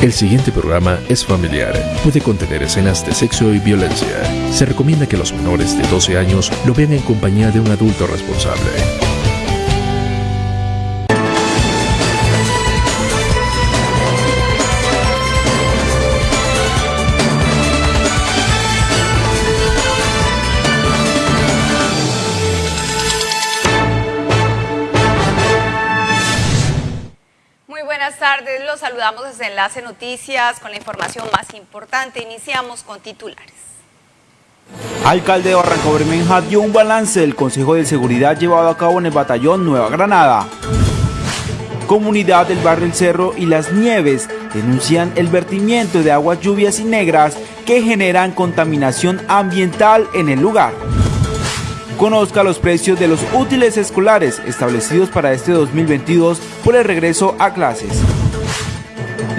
El siguiente programa es familiar. Puede contener escenas de sexo y violencia. Se recomienda que los menores de 12 años lo vean en compañía de un adulto responsable. Saludamos desde Enlace Noticias con la información más importante. Iniciamos con titulares. Alcalde de Barranco Bermeja dio un balance del Consejo de Seguridad llevado a cabo en el batallón Nueva Granada. Comunidad del barrio El Cerro y Las Nieves denuncian el vertimiento de aguas lluvias y negras que generan contaminación ambiental en el lugar. Conozca los precios de los útiles escolares establecidos para este 2022 por el regreso a clases.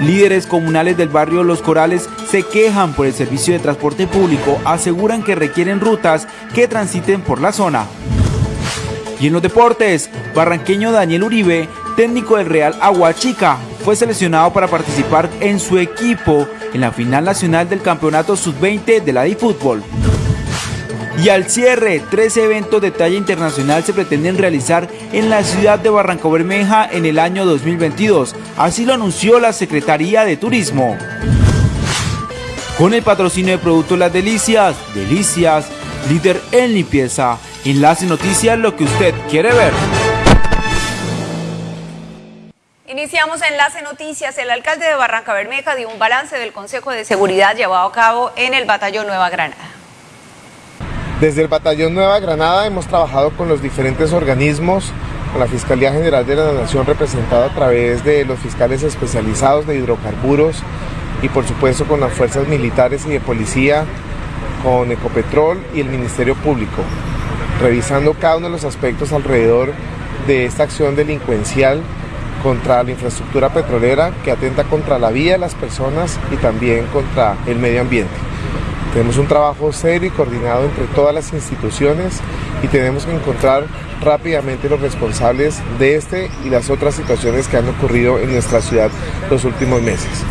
Líderes comunales del barrio Los Corales se quejan por el servicio de transporte público, aseguran que requieren rutas que transiten por la zona. Y en los deportes, barranqueño Daniel Uribe, técnico del Real Aguachica, fue seleccionado para participar en su equipo en la final nacional del Campeonato Sub-20 de la Fútbol. Y al cierre, tres eventos de talla internacional se pretenden realizar en la ciudad de Barranco Bermeja en el año 2022. Así lo anunció la Secretaría de Turismo. Con el patrocinio de Productos Las Delicias, Delicias, líder en limpieza. Enlace Noticias, lo que usted quiere ver. Iniciamos Enlace Noticias. El alcalde de Barranca Bermeja dio un balance del Consejo de Seguridad llevado a cabo en el Batallón Nueva Granada. Desde el Batallón Nueva Granada hemos trabajado con los diferentes organismos, con la Fiscalía General de la Nación representada a través de los fiscales especializados de hidrocarburos y por supuesto con las fuerzas militares y de policía, con Ecopetrol y el Ministerio Público, revisando cada uno de los aspectos alrededor de esta acción delincuencial contra la infraestructura petrolera que atenta contra la vida de las personas y también contra el medio ambiente. Tenemos un trabajo serio y coordinado entre todas las instituciones y tenemos que encontrar rápidamente los responsables de este y las otras situaciones que han ocurrido en nuestra ciudad los últimos meses.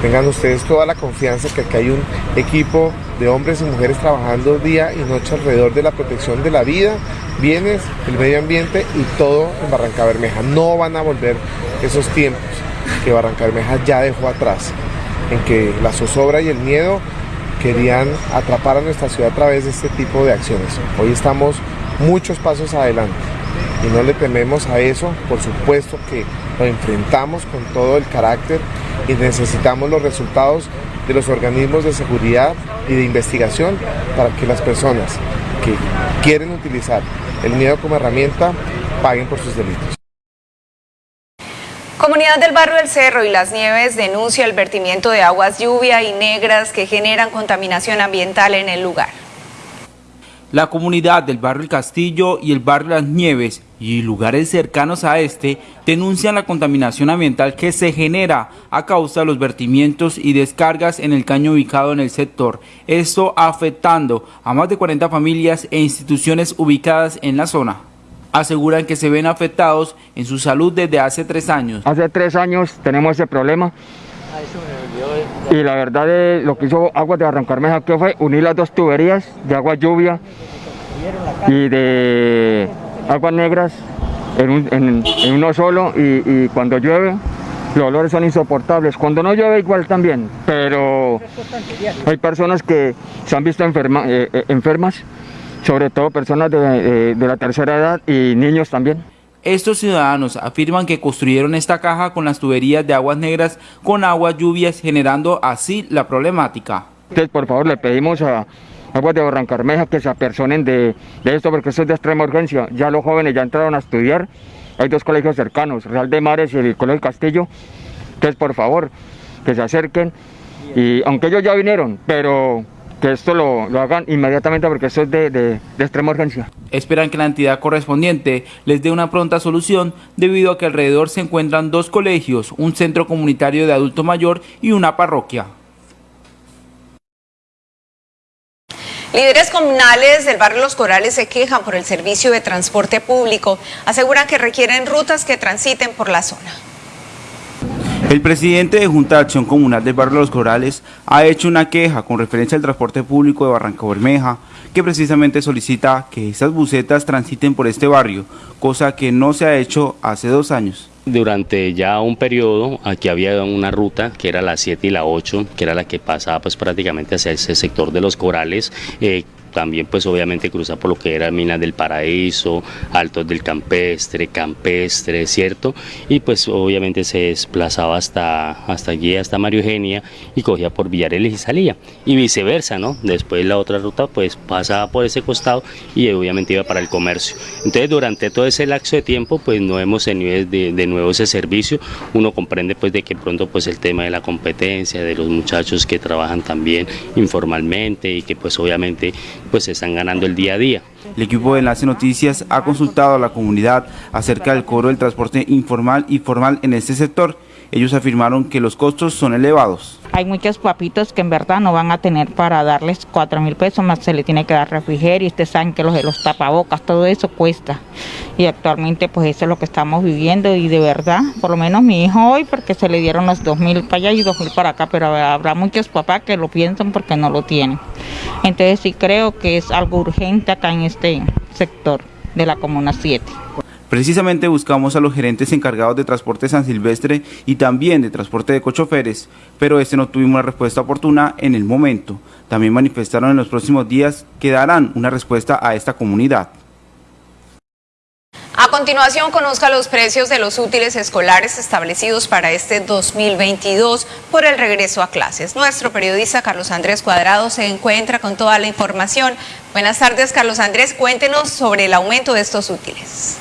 Tengan ustedes toda la confianza que aquí hay un equipo de hombres y mujeres trabajando día y noche alrededor de la protección de la vida, bienes, el medio ambiente y todo en Barranca Bermeja. No van a volver esos tiempos que Barranca Bermeja ya dejó atrás, en que la zozobra y el miedo querían atrapar a nuestra ciudad a través de este tipo de acciones. Hoy estamos muchos pasos adelante y no le tememos a eso, por supuesto que lo enfrentamos con todo el carácter y necesitamos los resultados de los organismos de seguridad y de investigación para que las personas que quieren utilizar el miedo como herramienta paguen por sus delitos. Comunidad del Barrio del Cerro y Las Nieves denuncia el vertimiento de aguas lluvia y negras que generan contaminación ambiental en el lugar. La comunidad del barrio El Castillo y el barrio Las Nieves y lugares cercanos a este denuncian la contaminación ambiental que se genera a causa de los vertimientos y descargas en el caño ubicado en el sector, esto afectando a más de 40 familias e instituciones ubicadas en la zona aseguran que se ven afectados en su salud desde hace tres años. Hace tres años tenemos ese problema y la verdad de lo que hizo Aguas de Barrancarmeja que fue unir las dos tuberías de agua lluvia y de aguas negras en, uno solo y, cuando llueve los olores son insoportables. Cuando no llueve igual también, pero hay personas que se han visto eh, eh, enfermas sobre todo personas de, la tercera edad y niños también. Estos ciudadanos afirman que construyeron esta caja con las tuberías de aguas negras con aguas lluvias generando así la problemática. Entonces por favor le pedimos a Aguas de Barrancarmeja que se apersonen de, esto porque esto es de extrema urgencia. Ya los jóvenes ya entraron a estudiar, hay dos colegios cercanos, Real de Mares y el Colegio Castillo. Entonces por favor que se acerquen y aunque ellos ya vinieron, pero que esto lo, hagan inmediatamente porque esto es de, extrema urgencia. Esperan que la entidad correspondiente les dé una pronta solución debido a que alrededor se encuentran dos colegios, un centro comunitario de adulto mayor y una parroquia. Líderes comunales del barrio Los Corales se quejan por el servicio de transporte público. Aseguran que requieren rutas que transiten por la zona. El presidente de Junta de Acción Comunal del Barrio Los Corales ha hecho una queja con referencia al transporte público de Barranca Bermeja, que precisamente solicita que esas bucetas transiten por este barrio, cosa que no se ha hecho hace dos años. Durante ya un periodo, aquí había una ruta que era la 7 y la 8, que era la que pasaba pues prácticamente hacia ese sector de los corales, eh, también pues obviamente cruza por lo que era Minas del Paraíso, Altos del Campestre, Campestre, ¿cierto? Y pues obviamente se desplazaba hasta, hasta allí, hasta Mario Eugenia y cogía por Villareles y salía. Y viceversa, ¿no? Después la otra ruta pues pasaba por ese costado y obviamente iba para el comercio. Entonces durante todo ese lapso de tiempo pues no hemos tenido de, de nuevo ese servicio. Uno comprende pues de que pronto pues el tema de la competencia, de los muchachos que trabajan también informalmente y que pues obviamente pues están ganando el día a día. El equipo de Enlace Noticias ha consultado a la comunidad acerca del cobro del transporte informal y formal en este sector ellos afirmaron que los costos son elevados. Hay muchos papitos que en verdad no van a tener para darles 4 mil pesos, más se le tiene que dar refrigerio, ustedes saben que los los tapabocas, todo eso cuesta. Y actualmente pues eso es lo que estamos viviendo y de verdad, por lo menos mi hijo hoy, porque se le dieron los 2 mil para allá y 2 mil para acá, pero habrá muchos papás que lo piensan porque no lo tienen. Entonces sí creo que es algo urgente acá en este sector de la Comuna 7. Precisamente buscamos a los gerentes encargados de transporte San Silvestre y también de transporte de cochoferes, pero este no tuvimos una respuesta oportuna en el momento. También manifestaron en los próximos días que darán una respuesta a esta comunidad. A continuación, conozca los precios de los útiles escolares establecidos para este 2022 por el regreso a clases. Nuestro periodista Carlos Andrés Cuadrado se encuentra con toda la información. Buenas tardes, Carlos Andrés. Cuéntenos sobre el aumento de estos útiles.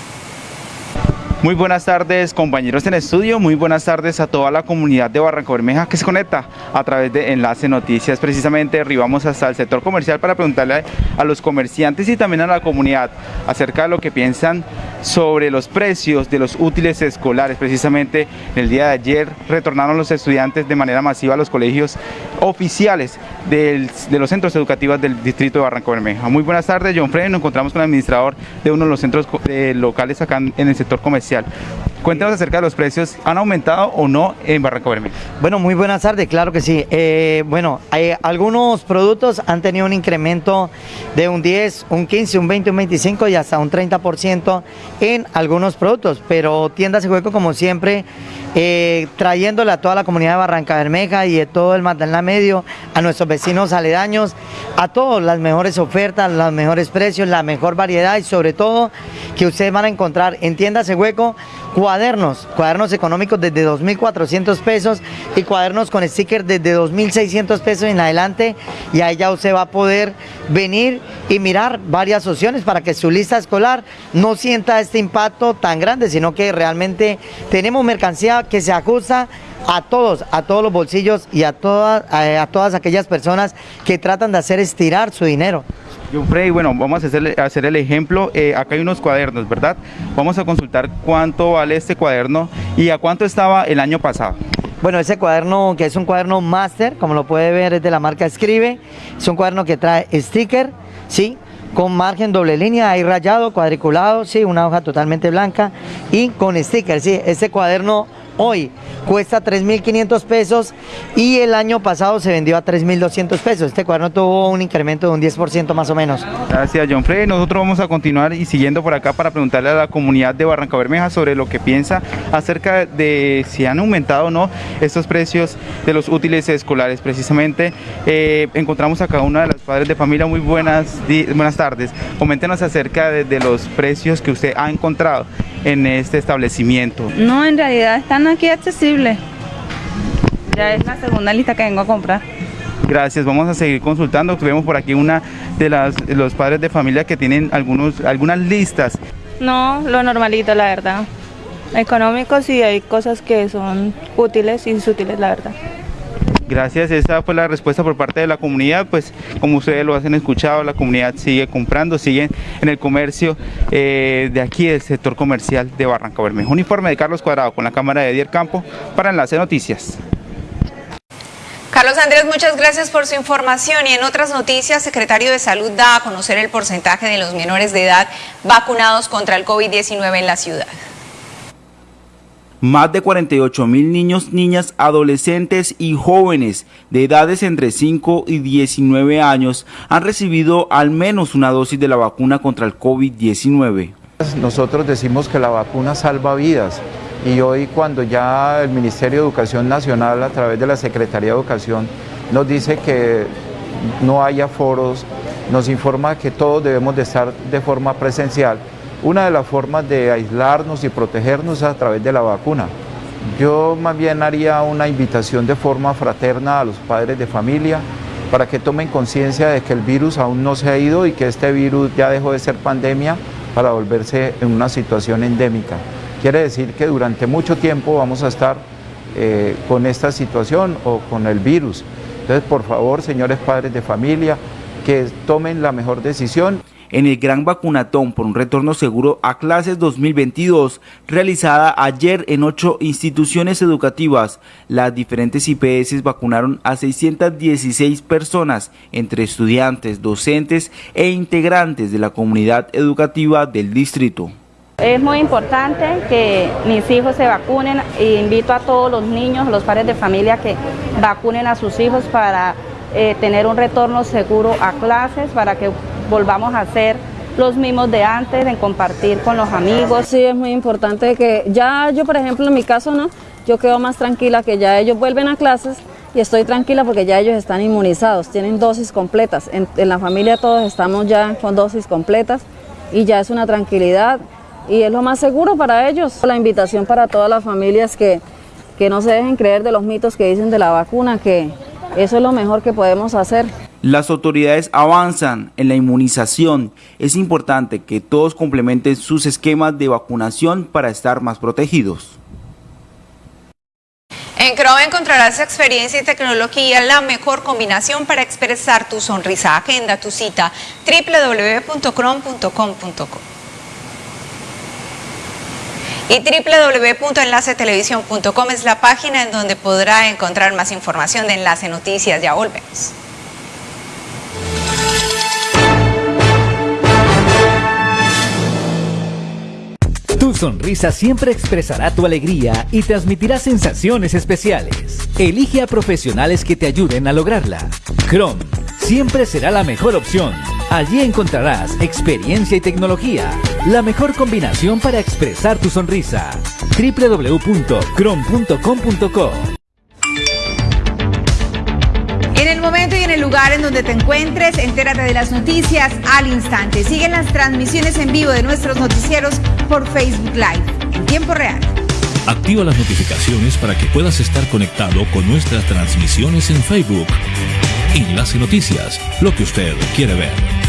Muy buenas tardes compañeros en estudio, muy buenas tardes a toda la comunidad de Barranco Bermeja que se conecta a través de Enlace Noticias. Precisamente arribamos hasta el sector comercial para preguntarle a los comerciantes y también a la comunidad acerca de lo que piensan sobre los precios de los útiles escolares. Precisamente el día de ayer retornaron los estudiantes de manera masiva a los colegios oficiales de los centros educativos del distrito de Barranco Bermeja. Muy buenas tardes, John Frey, nos encontramos con el administrador de uno de los centros locales acá en el sector comercial. Cuéntanos acerca de los precios, ¿han aumentado o no en Barranco Bermeja? Bueno, muy buenas tardes, claro que sí. Eh, bueno, hay, algunos productos han tenido un incremento de un 10, un 15, un 20, un 25 y hasta un 30% en algunos productos, pero tiendas y juego como siempre eh, trayéndole a toda la comunidad de Barranca Bermeja y de todo el Magdalena Medio, a nuestros vecinos aledaños, a todos las mejores ofertas, los mejores precios, la mejor variedad y sobre todo que ustedes van a encontrar en tiendas de hueco cuadernos, cuadernos económicos desde 2.400 pesos y cuadernos con sticker desde 2.600 pesos en adelante. Y ahí ya usted va a poder venir y mirar varias opciones para que su lista escolar no sienta este impacto tan grande, sino que realmente tenemos mercancía que se ajusta a todos, a todos los bolsillos y a todas, a, todas aquellas personas que tratan de hacer estirar su dinero. John Frey, bueno, vamos a hacer, hacer el ejemplo. Eh, acá hay unos cuadernos, ¿verdad? Vamos a consultar cuánto vale este cuaderno y a cuánto estaba el año pasado. Bueno, ese cuaderno que es un cuaderno máster, como lo puede ver, es de la marca Escribe. Es un cuaderno que trae sticker, ¿sí? Con margen doble línea, ahí rayado, cuadriculado, sí, una hoja totalmente blanca y con sticker, sí. Este cuaderno hoy cuesta 3.500 pesos y el año pasado se vendió a 3.200 pesos. Este cuaderno tuvo un incremento de un 10% más o menos. Gracias, John Frey. Nosotros vamos a continuar y siguiendo por acá para preguntarle a la comunidad de Barranca Bermeja sobre lo que piensa acerca de si han aumentado o no estos precios de los útiles escolares. Precisamente eh, encontramos acá una de las padres de familia. Muy buenas, buenas tardes. Coméntenos acerca de los precios que usted ha encontrado en este establecimiento. No, en realidad están aquí accesibles. Ya es la segunda lista que vengo a comprar. Gracias, vamos a seguir consultando. Tuvimos por aquí una de las los padres de familia que tienen algunos algunas listas. No, lo normalito, la verdad. Económicos y hay cosas que son útiles y inútiles, la verdad. Gracias, esa fue la respuesta por parte de la comunidad, pues como ustedes lo hacen escuchado, la comunidad sigue comprando, sigue en el comercio eh, de aquí del sector comercial de Barranca Bermejo. Uniforme de Carlos Cuadrado con la cámara de Dier Campo para Enlace Noticias. Carlos Andrés, muchas gracias por su información. Y en otras noticias, secretario de Salud da a conocer el porcentaje de los menores de edad vacunados contra el COVID-19 en la ciudad. Más de 48 mil niños, niñas, adolescentes y jóvenes de edades entre 5 y 19 años han recibido al menos una dosis de la vacuna contra el COVID-19. Nosotros decimos que la vacuna salva vidas y hoy cuando ya el Ministerio de Educación Nacional a través de la Secretaría de Educación nos dice que no haya foros, nos informa que todos debemos de estar de forma presencial, una de las formas de aislarnos y protegernos es a través de la vacuna. Yo más bien haría una invitación de forma fraterna a los padres de familia para que tomen conciencia de que el virus aún no se ha ido y que este virus ya dejó de ser pandemia para volverse en una situación endémica. Quiere decir que durante mucho tiempo vamos a estar eh, con esta situación o con el virus. Entonces, por favor, señores padres de familia, que tomen la mejor decisión en el Gran Vacunatón por un retorno seguro a clases 2022, realizada ayer en ocho instituciones educativas. Las diferentes IPS vacunaron a 616 personas, entre estudiantes, docentes e integrantes de la comunidad educativa del distrito. Es muy importante que mis hijos se vacunen e invito a todos los niños, los padres de familia que vacunen a sus hijos para eh, tener un retorno seguro a clases, para que volvamos a ser los mismos de antes, en compartir con los amigos. Sí, es muy importante que ya yo, por ejemplo, en mi caso, no, yo quedo más tranquila que ya ellos vuelven a clases y estoy tranquila porque ya ellos están inmunizados, tienen dosis completas. En, la familia todos estamos ya con dosis completas y ya es una tranquilidad y es lo más seguro para ellos. La invitación para todas las familias que, que no se dejen creer de los mitos que dicen de la vacuna, que eso es lo mejor que podemos hacer. Las autoridades avanzan en la inmunización. Es importante que todos complementen sus esquemas de vacunación para estar más protegidos. En Chrome encontrarás experiencia y tecnología, la mejor combinación para expresar tu sonrisa. Agenda tu cita www.chrome.com.co y www.enlacetelevisión.com es la página en donde podrá encontrar más información de Enlace Noticias. Ya volvemos. Sonrisa siempre expresará tu alegría y transmitirá sensaciones especiales. Elige a profesionales que te ayuden a lograrla. Chrome siempre será la mejor opción. Allí encontrarás experiencia y tecnología, la mejor combinación para expresar tu sonrisa. www.chrome.com.co lugar en donde te encuentres, entérate de las noticias al instante. Siguen las transmisiones en vivo de nuestros noticieros por Facebook Live en tiempo real. Activa las notificaciones para que puedas estar conectado con nuestras transmisiones en Facebook. Enlace Noticias, lo que usted quiere ver.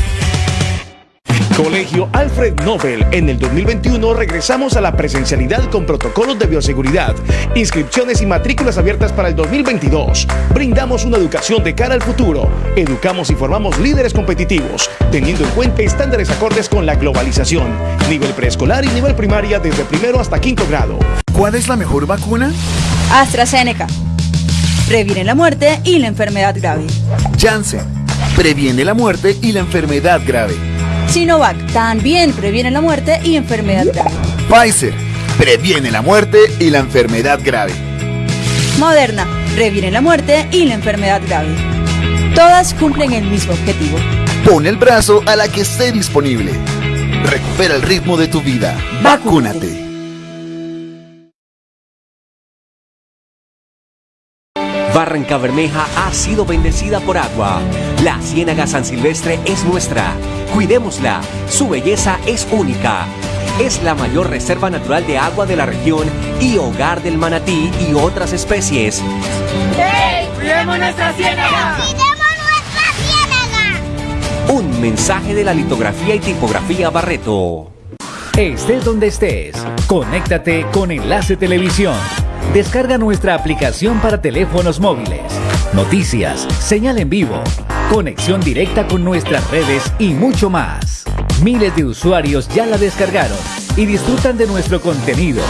Colegio Alfred Nobel. En el 2021 regresamos a la presencialidad con protocolos de bioseguridad, inscripciones y matrículas abiertas para el 2022. Brindamos una educación de cara al futuro. Educamos y formamos líderes competitivos, teniendo en cuenta estándares acordes con la globalización. Nivel preescolar y nivel primaria desde primero hasta quinto grado. ¿Cuál es la mejor vacuna? AstraZeneca. Previene la muerte y la enfermedad grave. Janssen. Previene la muerte y la enfermedad grave. Sinovac también previene la muerte y enfermedad grave. Pfizer previene la muerte y la enfermedad grave. Moderna previene la muerte y la enfermedad grave. Todas cumplen el mismo objetivo. Pon el brazo a la que esté disponible. Recupera el ritmo de tu vida. Vacúnate. Barranca Bermeja ha sido bendecida por agua. La Ciénaga San Silvestre es nuestra. Cuidémosla. Su belleza es única. Es la mayor reserva natural de agua de la región y hogar del manatí y otras especies. ¡Hey! ¡Cuidemos nuestra ciénaga! ¡Cuidemos nuestra ciénaga! Un mensaje de la litografía y tipografía Barreto. Estés donde estés, conéctate con Enlace Televisión Descarga nuestra aplicación para teléfonos móviles. Noticias, señal en vivo, conexión directa con nuestras redes y mucho más. Miles de usuarios ya la descargaron y disfrutan de nuestro contenido.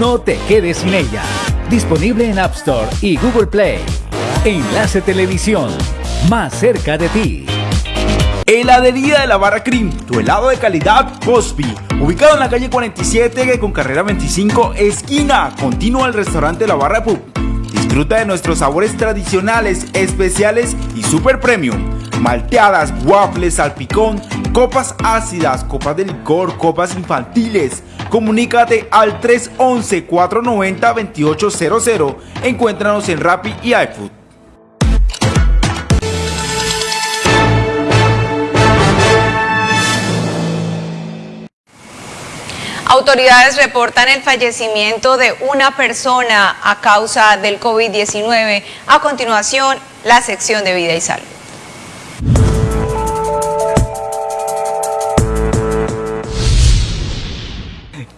No te quedes sin ella. Disponible en App Store y Google Play. Enlace Televisión, más cerca de ti. Heladería de la Barra Cream, tu helado de calidad Cosby. Ubicado en la calle 47 con carrera 25, esquina. Continúa el restaurante La Barra Pub. Disfruta de nuestros sabores tradicionales, especiales y super premium. Malteadas, waffles, salpicón, copas ácidas, copas de licor, copas infantiles. Comunícate al 311-490-2800. Encuéntranos en Rappi y iFood. Autoridades reportan el fallecimiento de una persona a causa del COVID-19. A continuación, la sección de vida y salud.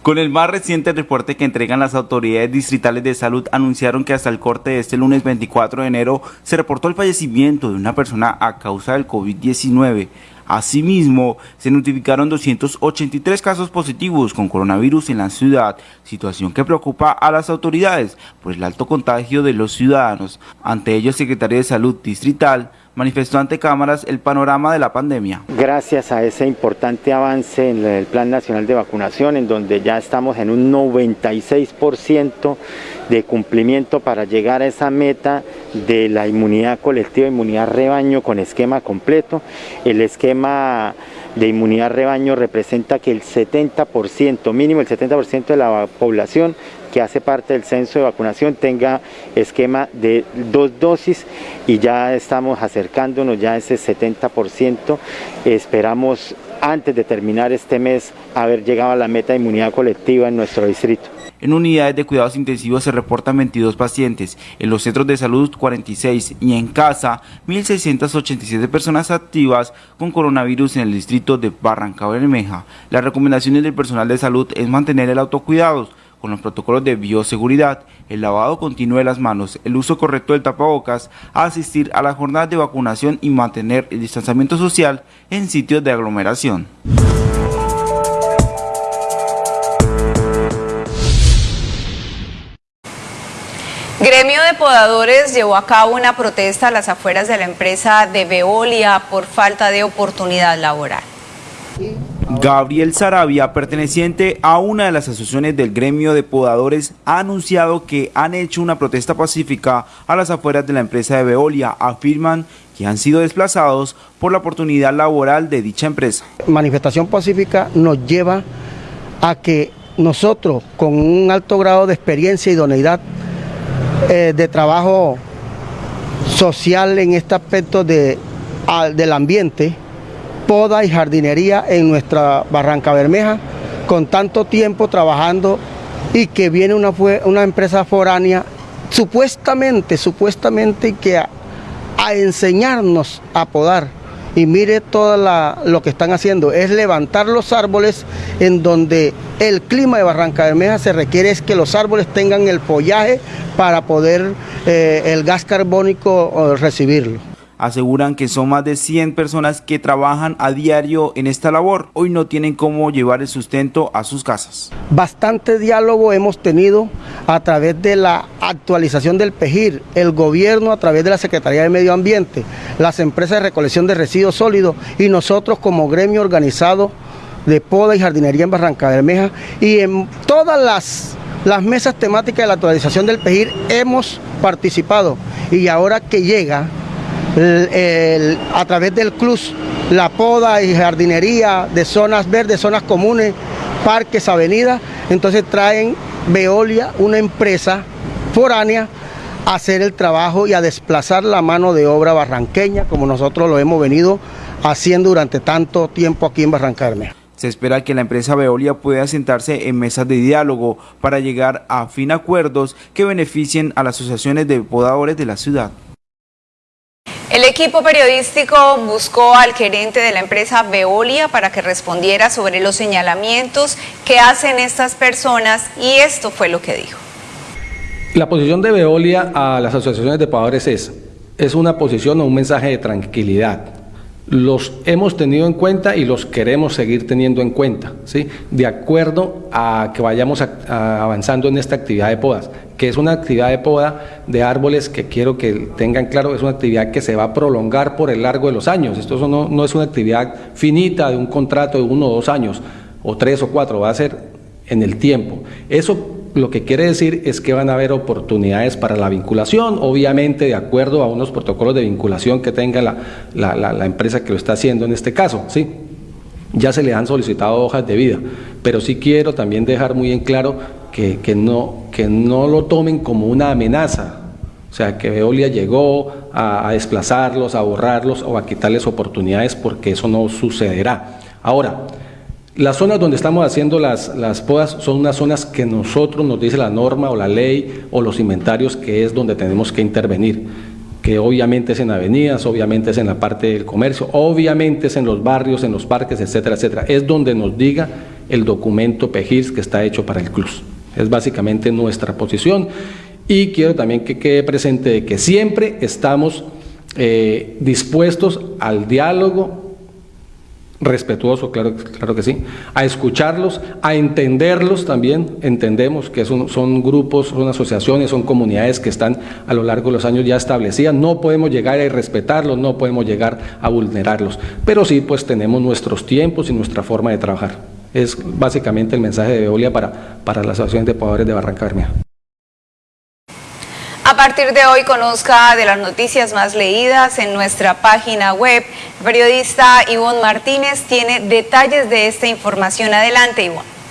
Con el más reciente reporte que entregan las autoridades distritales de salud, anunciaron que hasta el corte de este lunes 24 de enero se reportó el fallecimiento de una persona a causa del COVID-19. Asimismo, se notificaron 283 casos positivos con coronavirus en la ciudad, situación que preocupa a las autoridades por el alto contagio de los ciudadanos. Ante ello, el secretario de Salud Distrital manifestó ante cámaras el panorama de la pandemia. Gracias a ese importante avance en el Plan Nacional de Vacunación, en donde ya estamos en un 96% de cumplimiento para llegar a esa meta de la inmunidad colectiva, inmunidad rebaño con esquema completo. El esquema de inmunidad rebaño representa que el 70%, mínimo el 70% de la población que hace parte del censo de vacunación tenga esquema de dos dosis y ya estamos acercándonos ya a ese 70%. Esperamos antes de terminar este mes haber llegado a la meta de inmunidad colectiva en nuestro distrito. En unidades de cuidados intensivos se reportan 22 pacientes, en los centros de salud 46 y en casa 1.687 personas activas con coronavirus en el distrito de Barranca Bermeja. Las recomendaciones del personal de salud es mantener el autocuidado con los protocolos de bioseguridad, el lavado continuo de las manos, el uso correcto del tapabocas, asistir a las jornadas de vacunación y mantener el distanciamiento social en sitios de aglomeración. Gremio de Podadores llevó a cabo una protesta a las afueras de la empresa de Veolia por falta de oportunidad laboral. Gabriel Sarabia, perteneciente a una de las asociaciones del gremio de podadores, ha anunciado que han hecho una protesta pacífica a las afueras de la empresa de Veolia. Afirman que han sido desplazados por la oportunidad laboral de dicha empresa. Manifestación pacífica nos lleva a que nosotros, con un alto grado de experiencia y idoneidad eh, de trabajo social en este aspecto de, del ambiente, poda y jardinería en nuestra Barranca Bermeja, con tanto tiempo trabajando y que viene una, una empresa foránea supuestamente, supuestamente que a, enseñarnos a podar y mire todo lo que están haciendo, es levantar los árboles en donde el clima de Barranca Bermeja se requiere es que los árboles tengan el follaje para poder eh, el gas carbónico recibirlo. Aseguran que son más de 100 personas que trabajan a diario en esta labor. Hoy no tienen cómo llevar el sustento a sus casas. Bastante diálogo hemos tenido a través de la actualización del PEGIR, el gobierno a través de la Secretaría de Medio Ambiente, las empresas de recolección de residuos sólidos y nosotros como gremio organizado de poda y jardinería en Barranca Bermeja y en todas las, las mesas temáticas de la actualización del PEGIR hemos participado y ahora que llega a través del club la poda y jardinería de zonas verdes, zonas comunes, parques, avenidas. Entonces traen Veolia, una empresa foránea, a hacer el trabajo y a desplazar la mano de obra barranqueña, como nosotros lo hemos venido haciendo durante tanto tiempo aquí en Barrancarme. Se espera que la empresa Veolia pueda sentarse en mesas de diálogo para llegar a fin acuerdos que beneficien a las asociaciones de podadores de la ciudad. El equipo periodístico buscó al gerente de la empresa Veolia para que respondiera sobre los señalamientos que hacen estas personas y esto fue lo que dijo. La posición de Veolia a las asociaciones de pagadores es, es una posición o un mensaje de tranquilidad. Los hemos tenido en cuenta y los queremos seguir teniendo en cuenta, ¿sí? de acuerdo a que vayamos avanzando en esta actividad de podas que es una actividad de poda de árboles que quiero que tengan claro, es una actividad que se va a prolongar por el largo de los años. Esto no, no es una actividad finita de un contrato de uno o dos años, o tres o cuatro, va a ser en el tiempo. Eso lo que quiere decir es que van a haber oportunidades para la vinculación, obviamente de acuerdo a unos protocolos de vinculación que tenga la, la, empresa que lo está haciendo en este caso, ¿sí? Ya se le han solicitado hojas de vida, pero sí quiero también dejar muy en claro que, no, que no lo tomen como una amenaza, o sea, que Veolia llegó a, a desplazarlos, a borrarlos o a quitarles oportunidades porque eso no sucederá. Ahora, las zonas donde estamos haciendo las, las, podas son unas zonas que nosotros nos dice la norma o la ley o los inventarios que es donde tenemos que intervenir, que obviamente es en avenidas, obviamente es en la parte del comercio, obviamente es en los barrios, en los parques, etcétera, etcétera. Es donde nos diga el documento PEGIRS que está hecho para el CLUS. Es básicamente nuestra posición. Y quiero también que quede presente que siempre estamos eh, dispuestos al diálogo, respetuoso, claro, claro que sí, a escucharlos, a entenderlos también, entendemos que son, son, grupos, son asociaciones, son comunidades que están a lo largo de los años ya establecidas, no podemos llegar a respetarlos, no podemos llegar a vulnerarlos, pero sí pues tenemos nuestros tiempos y nuestra forma de trabajar. Es básicamente el mensaje de Veolia para, para las asociaciones de pobladores de Barranca Bermeja. A partir de hoy conozca de las noticias más leídas en nuestra página web. El periodista Ivonne Martínez tiene detalles de esta información. Adelante, Ivonne.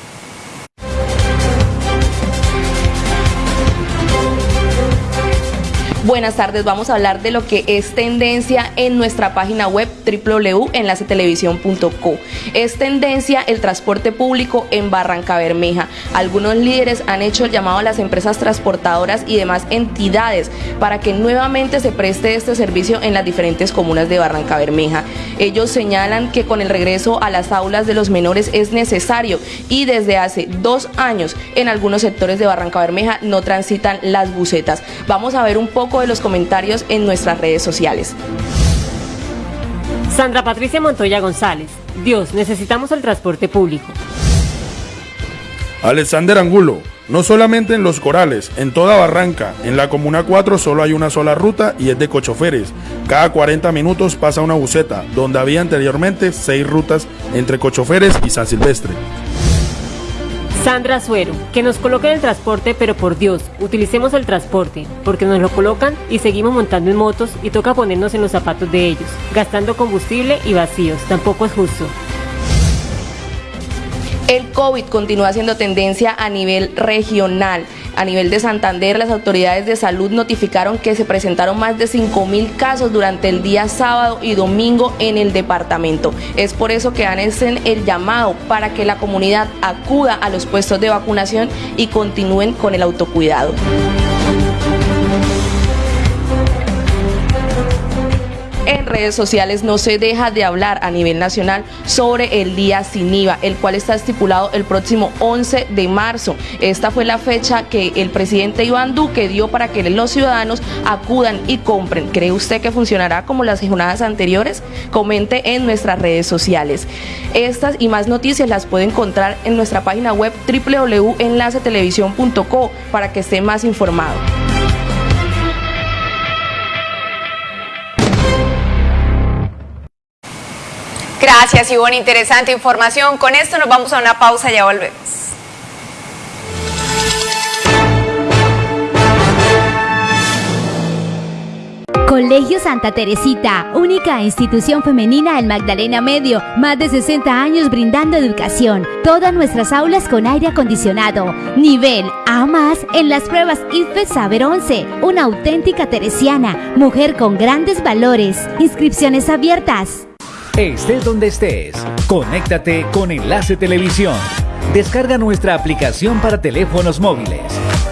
Buenas tardes, vamos a hablar de lo que es tendencia en nuestra página web www.enlacetelevisión.co. Es tendencia el transporte público en Barranca Bermeja. Algunos líderes han hecho el llamado a las empresas transportadoras y demás entidades para que nuevamente se preste este servicio en las diferentes comunas de Barranca Bermeja. Ellos señalan que con el regreso a las aulas de los menores es necesario y desde hace dos años en algunos sectores de Barranca Bermeja no transitan las bucetas. Vamos a ver un poco de los comentarios en nuestras redes sociales. Sandra Patricia Montoya González. Dios, necesitamos el transporte público. Alexander Angulo. No solamente en Los Corales, en toda Barranca, en la Comuna 4 solo hay una sola ruta y es de cochoferes. Cada 40 minutos pasa una buceta, donde había anteriormente 6 rutas entre cochoferes y San Silvestre. Sandra Suero, que nos coloquen el transporte, pero por Dios, utilicemos el transporte, porque nos lo colocan y seguimos montando en motos y toca ponernos en los zapatos de ellos, gastando combustible y vacíos, tampoco es justo. El COVID continúa siendo tendencia a nivel regional. A nivel de Santander, las autoridades de salud notificaron que se presentaron más de 5 mil casos durante el día sábado y domingo en el departamento. Es por eso que hacen el llamado para que la comunidad acuda a los puestos de vacunación y continúen con el autocuidado. Redes sociales no se deja de hablar a nivel nacional sobre el día sin IVA, el cual está estipulado el próximo 11 de marzo. Esta fue la fecha que el presidente Iván Duque dio para que los ciudadanos acudan y compren. ¿Cree usted que funcionará como las jornadas anteriores? Comente en nuestras redes sociales. Estas y más noticias las puede encontrar en nuestra página web www.enlacetelevisión.co para que esté más informado. Gracias, Ivonne. Interesante información. Con esto nos vamos a una pausa ya volvemos. Colegio Santa Teresita, única institución femenina en Magdalena Medio, más de 60 años brindando educación, todas nuestras aulas con aire acondicionado, nivel A más en las pruebas IFE Saber 11, una auténtica teresiana, mujer con grandes valores, inscripciones abiertas. Estés donde estés, conéctate con Enlace Televisión. Descarga nuestra aplicación para teléfonos móviles,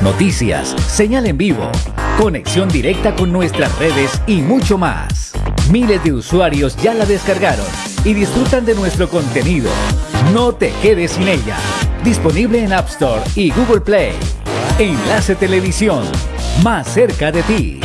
noticias, señal en vivo, conexión directa con nuestras redes y mucho más. Miles de usuarios ya la descargaron y disfrutan de nuestro contenido. No te quedes sin ella. Disponible en App Store y Google Play. Enlace Televisión, más cerca de ti.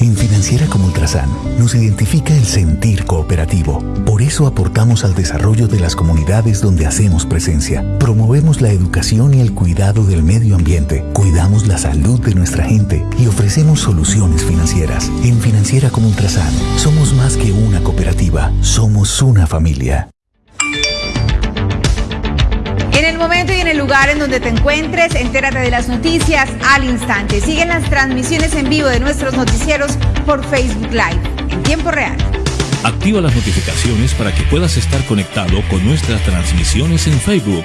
En Financiera como Ultrasan nos identifica el sentir cooperativo. Por eso aportamos al desarrollo de las comunidades donde hacemos presencia. Promovemos la educación y el cuidado del medio ambiente. Cuidamos la salud de nuestra gente y ofrecemos soluciones financieras. En Financiera como Ultrasan somos más que una cooperativa, somos una familia. Lugar en donde te encuentres, entérate de las noticias al instante. Siguen las transmisiones en vivo de nuestros noticieros por Facebook Live en tiempo real. Activa las notificaciones para que puedas estar conectado con nuestras transmisiones en Facebook.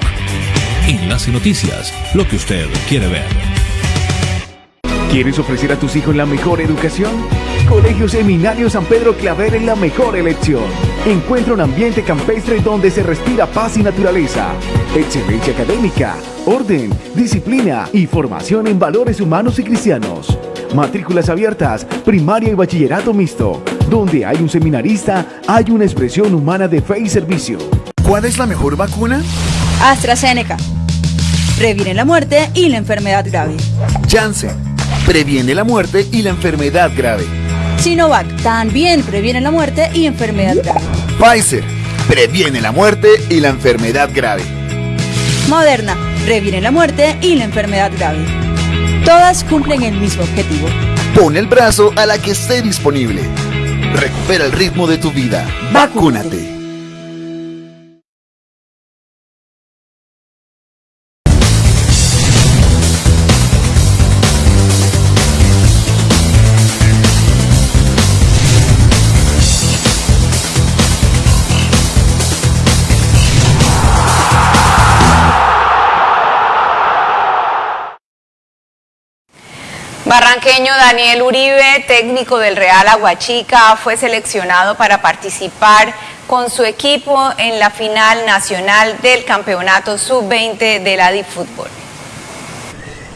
Enlace Noticias, lo que usted quiere ver. ¿Quieres ofrecer a tus hijos la mejor educación? Colegio Seminario San Pedro Claver es la mejor elección. Encuentra un ambiente campestre donde se respira paz y naturaleza, excelencia académica, orden, disciplina y formación en valores humanos y cristianos. Matrículas abiertas, primaria y bachillerato mixto. Donde hay un seminarista, hay una expresión humana de fe y servicio. ¿Cuál es la mejor vacuna? AstraZeneca. Previene la muerte y la enfermedad grave. Janssen. Previene la muerte y la enfermedad grave. Sinovac también previene la muerte y enfermedad grave. Pfizer. Previene la muerte y la enfermedad grave. Moderna previene la muerte y la enfermedad grave. Todas cumplen el mismo objetivo. Pon el brazo a la que esté disponible. Recupera el ritmo de tu vida. Vacúnate. Barranqueño Daniel Uribe, técnico del Real Aguachica, fue seleccionado para participar con su equipo en la final nacional del Campeonato Sub-20 de la Fútbol.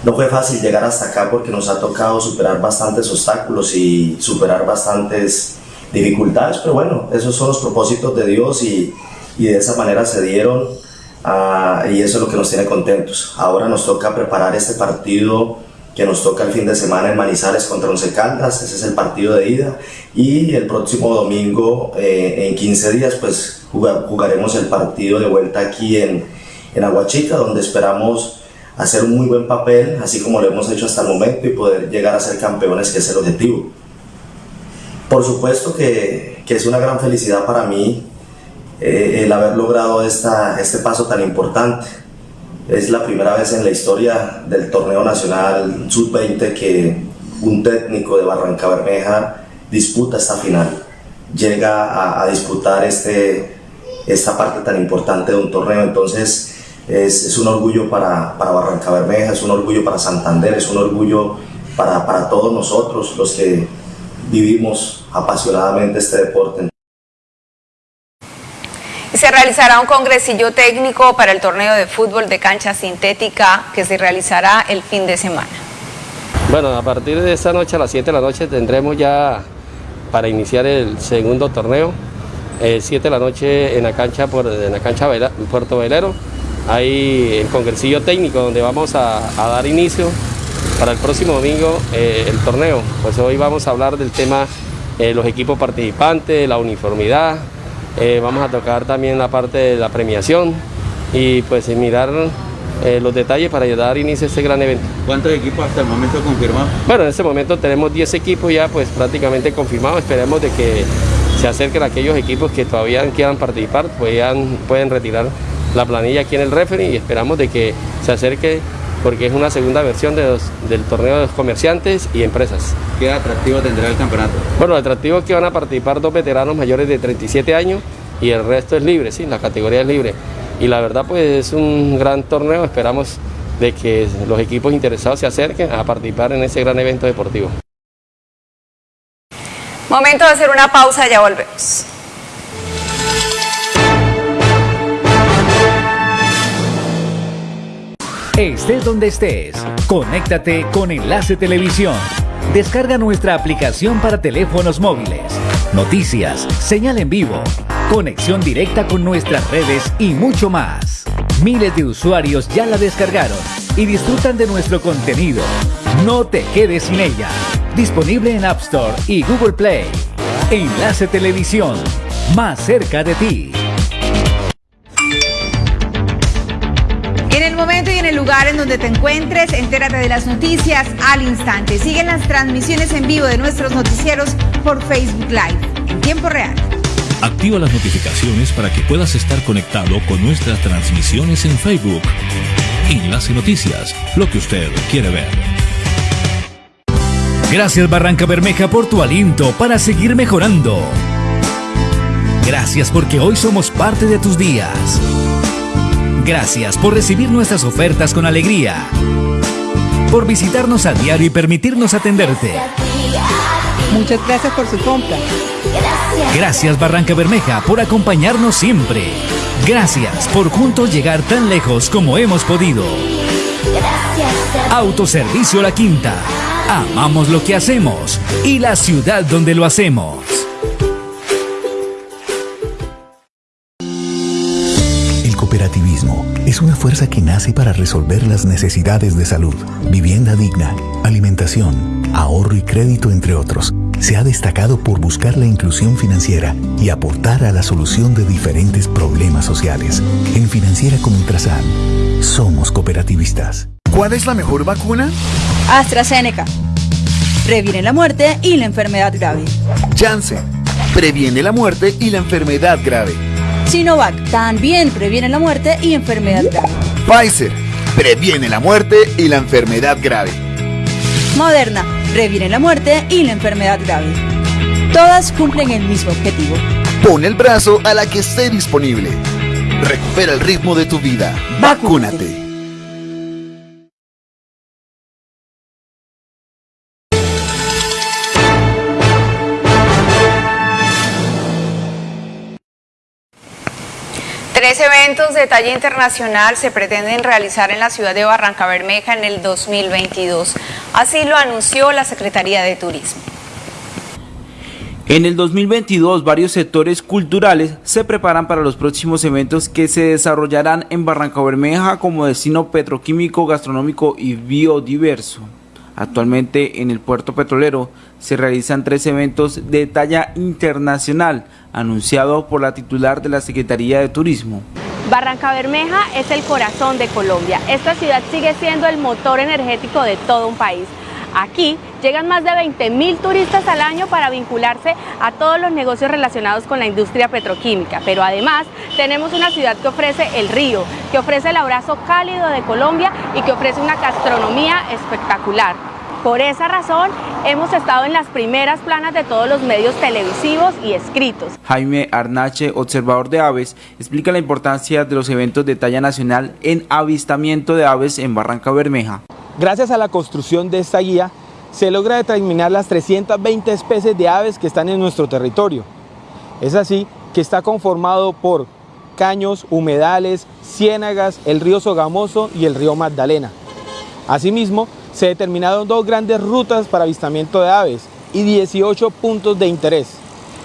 No fue fácil llegar hasta acá porque nos ha tocado superar bastantes obstáculos y superar bastantes dificultades, pero bueno, esos son los propósitos de Dios y, y de esa manera se dieron uh, y eso es lo que nos tiene contentos. Ahora nos toca preparar este partido que nos toca el fin de semana en Manizales contra Once Caldas, ese es el partido de ida, y el próximo domingo, eh, en 15 días, pues jugaremos el partido de vuelta aquí en, en Aguachica, donde esperamos hacer un muy buen papel, así como lo hemos hecho hasta el momento, y poder llegar a ser campeones, que es el objetivo. Por supuesto que, que es una gran felicidad para mí eh, el haber logrado esta, este paso tan importante es la primera vez en la historia del torneo nacional sub-20 que un técnico de Barranca Bermeja disputa esta final, llega a, disputar este, esta parte tan importante de un torneo. Entonces es, un orgullo para, para, Barranca Bermeja, es un orgullo para Santander, es un orgullo para, para todos nosotros los que vivimos apasionadamente este deporte. Se realizará un congresillo técnico para el torneo de fútbol de cancha sintética que se realizará el fin de semana. Bueno, a partir de esta noche a las 7 de la noche tendremos ya para iniciar el segundo torneo. 7 de la noche en la cancha, por, en la cancha Puerto Velero. Hay el congresillo técnico donde vamos a, dar inicio para el próximo domingo eh, el torneo. Pues hoy vamos a hablar del tema eh, los equipos participantes, la uniformidad, eh, vamos a tocar también la parte de la premiación y pues mirar eh, los detalles para ayudar a inicio a este gran evento. ¿Cuántos equipos hasta el momento confirmados? Bueno, en este momento tenemos 10 equipos ya pues prácticamente confirmados. Esperemos de que se acerquen aquellos equipos que todavía quieran participar, puedan, pueden retirar la planilla aquí en el referee y esperamos de que se acerque porque es una segunda versión del torneo de los comerciantes y empresas. ¿Qué atractivo tendrá el campeonato? Bueno, el atractivo es que van a participar dos veteranos mayores de 37 años y el resto es libre, sí, la categoría es libre. Y la verdad pues es un gran torneo, esperamos de que los equipos interesados se acerquen a participar en ese gran evento deportivo. Momento de hacer una pausa, ya volvemos. Estés donde estés, conéctate con Enlace Televisión. Descarga nuestra aplicación para teléfonos móviles. Noticias, señal en vivo, conexión directa con nuestras redes y mucho más. Miles de usuarios ya la descargaron y disfrutan de nuestro contenido. No te quedes sin ella. Disponible en App Store y Google Play. Enlace Televisión. Más cerca de ti. Lugar en donde te encuentres, entérate de las noticias al instante. Siguen las transmisiones en vivo de nuestros noticieros por Facebook Live en tiempo real. Activa las notificaciones para que puedas estar conectado con nuestras transmisiones en Facebook. Enlace Noticias, lo que usted quiere ver. Gracias Barranca Bermeja por tu aliento para seguir mejorando. Gracias porque hoy somos parte de tus días. Gracias por recibir nuestras ofertas con alegría. Por visitarnos a diario y permitirnos atenderte. Muchas gracias por su compra. Gracias Barranca Bermeja por acompañarnos siempre. Gracias por juntos llegar tan lejos como hemos podido. Autoservicio La Quinta. Amamos lo que hacemos y la ciudad donde lo hacemos. Cooperativismo es una fuerza que nace para resolver las necesidades de salud, vivienda digna, alimentación, ahorro y crédito, entre otros. Se ha destacado por buscar la inclusión financiera y aportar a la solución de diferentes problemas sociales. En Financiera como Ultrasan, somos cooperativistas. ¿Cuál es la mejor vacuna? AstraZeneca. Previene la muerte y la enfermedad grave. Janssen. Previene la muerte y la enfermedad grave. Sinovac. También previene la muerte y enfermedad grave. Pfizer. Previene la muerte y la enfermedad grave. Moderna. Previene la muerte y la enfermedad grave. Todas cumplen el mismo objetivo. Pon el brazo a la que esté disponible. Recupera el ritmo de tu vida. Vacúnate. Tres eventos de talla internacional se pretenden realizar en la ciudad de Barranca Bermeja en el 2022. Así lo anunció la Secretaría de Turismo. En el 2022, varios sectores culturales se preparan para los próximos eventos que se desarrollarán en Barranca Bermeja como destino petroquímico, gastronómico y biodiverso. Actualmente en el puerto petrolero se realizan tres eventos de talla internacional, anunciado por la titular de la Secretaría de Turismo. Barranca Bermeja es el corazón de Colombia. Esta ciudad sigue siendo el motor energético de todo un país. Aquí llegan más de 20 mil turistas al año para vincularse a todos los negocios relacionados con la industria petroquímica, pero además tenemos una ciudad que ofrece el río, que ofrece el abrazo cálido de Colombia y que ofrece una gastronomía espectacular. Por esa razón, hemos estado en las primeras planas de todos los medios televisivos y escritos. Jaime Arnache, observador de aves, explica la importancia de los eventos de talla nacional en avistamiento de aves en Barranca Bermeja. Gracias a la construcción de esta guía, se logra determinar las 320 especies de aves que están en nuestro territorio. Es así que está conformado por caños, humedales, ciénagas, el río Sogamoso y el río Magdalena. Asimismo, se determinaron dos grandes rutas para avistamiento de aves y 18 puntos de interés,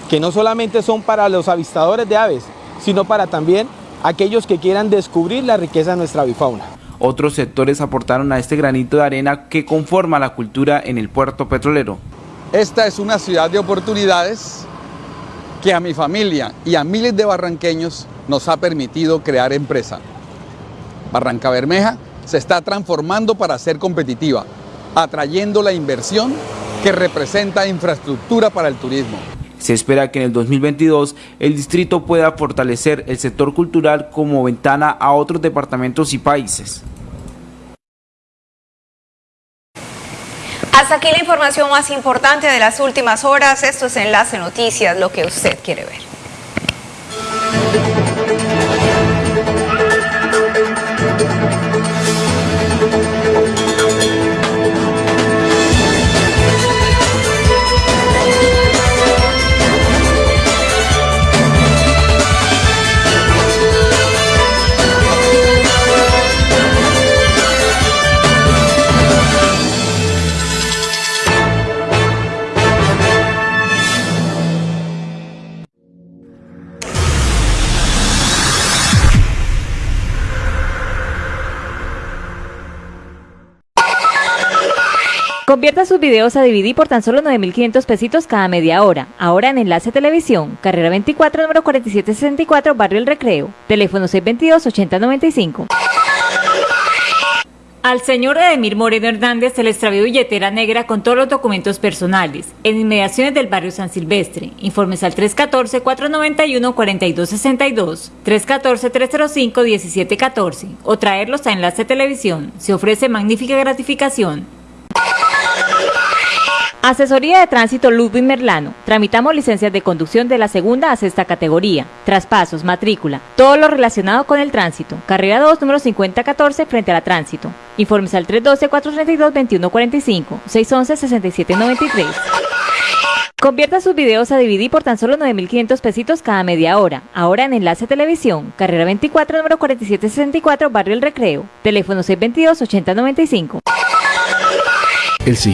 que no solamente son para los avistadores de aves, sino para también aquellos que quieran descubrir la riqueza de nuestra avifauna. Otros sectores aportaron a este granito de arena que conforma la cultura en el puerto petrolero. Esta es una ciudad de oportunidades que a mi familia y a miles de barranqueños nos ha permitido crear empresa. Barranca Bermeja se está transformando para ser competitiva, atrayendo la inversión que representa infraestructura para el turismo. Se espera que en el 2022 el distrito pueda fortalecer el sector cultural como ventana a otros departamentos y países. Hasta aquí la información más importante de las últimas horas. Esto es Enlace Noticias, lo que usted quiere ver. Convierta sus videos a DVD por tan solo 9.500 pesitos cada media hora. Ahora en Enlace Televisión, carrera 24, número 4764, Barrio El Recreo. Teléfono 622-8095. Al señor Edemir Moreno Hernández se le extravió billetera negra con todos los documentos personales en inmediaciones del barrio San Silvestre. Informes al 314-491-4262, 314-305-1714 o traerlos a Enlace Televisión. Se ofrece magnífica gratificación. Asesoría de Tránsito Ludwig Merlano. Tramitamos licencias de conducción de la segunda a sexta categoría. Traspasos, matrícula, todo lo relacionado con el tránsito. Carrera 2, número 5014, frente a la tránsito. Informes al 312-432-2145, 611-6793. Convierta sus videos a DVD por tan solo 9.500 pesitos cada media hora. Ahora en Enlace Televisión, carrera 24, número 4764, Barrio El Recreo. Teléfono 622-8095. El siguiente